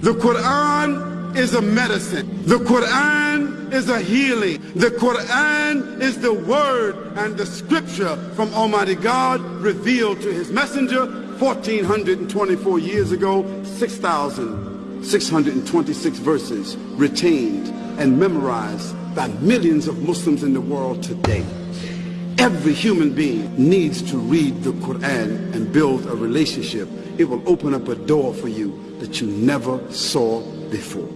The Quran is a medicine. The Quran is a healing. The Quran is the word and the scripture from Almighty God revealed to his messenger 1424 years ago, 6,626 verses retained and memorized by millions of Muslims in the world today. Every human being needs to read the Quran and build a relationship. It will open up a door for you that you never saw before.